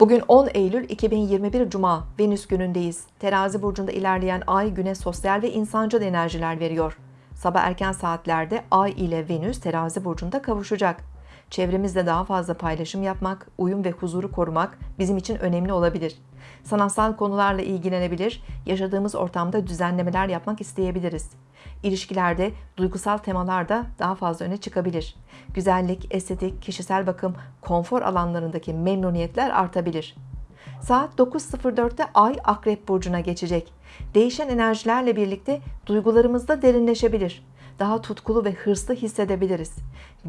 Bugün 10 Eylül 2021 Cuma, Venüs günündeyiz. Terazi burcunda ilerleyen ay güne sosyal ve insancıl enerjiler veriyor. Sabah erken saatlerde ay ile Venüs terazi burcunda kavuşacak. Çevremizde daha fazla paylaşım yapmak, uyum ve huzuru korumak bizim için önemli olabilir. Sanatsal konularla ilgilenebilir, yaşadığımız ortamda düzenlemeler yapmak isteyebiliriz. İlişkilerde duygusal temalar da daha fazla öne çıkabilir. Güzellik, estetik, kişisel bakım, konfor alanlarındaki memnuniyetler artabilir. Saat 9.04'te Ay Akrep Burcu'na geçecek. Değişen enerjilerle birlikte duygularımızda derinleşebilir. Daha tutkulu ve hırslı hissedebiliriz.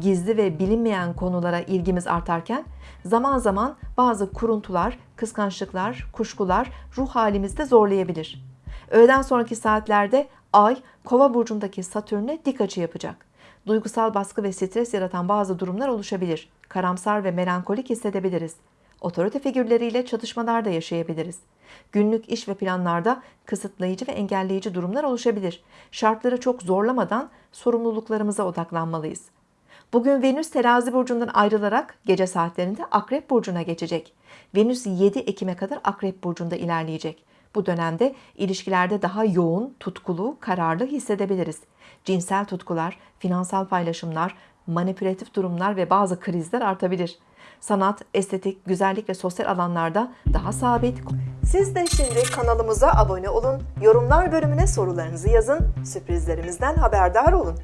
Gizli ve bilinmeyen konulara ilgimiz artarken zaman zaman bazı kuruntular, kıskançlıklar, kuşkular ruh halimizde zorlayabilir. Öğleden sonraki saatlerde Ay, Kova burcundaki Satürn'e dik açı yapacak. Duygusal baskı ve stres yaratan bazı durumlar oluşabilir. Karamsar ve melankolik hissedebiliriz. Otorite figürleriyle çatışmalar da yaşayabiliriz. Günlük iş ve planlarda kısıtlayıcı ve engelleyici durumlar oluşabilir. Şartları çok zorlamadan sorumluluklarımıza odaklanmalıyız. Bugün Venüs terazi burcundan ayrılarak gece saatlerinde Akrep burcuna geçecek. Venüs 7 Ekim'e kadar Akrep burcunda ilerleyecek. Bu dönemde ilişkilerde daha yoğun, tutkulu, kararlı hissedebiliriz. Cinsel tutkular, finansal paylaşımlar, manipülatif durumlar ve bazı krizler artabilir. Sanat, estetik, güzellik ve sosyal alanlarda daha sabit. Siz de şimdi kanalımıza abone olun, yorumlar bölümüne sorularınızı yazın, sürprizlerimizden haberdar olun.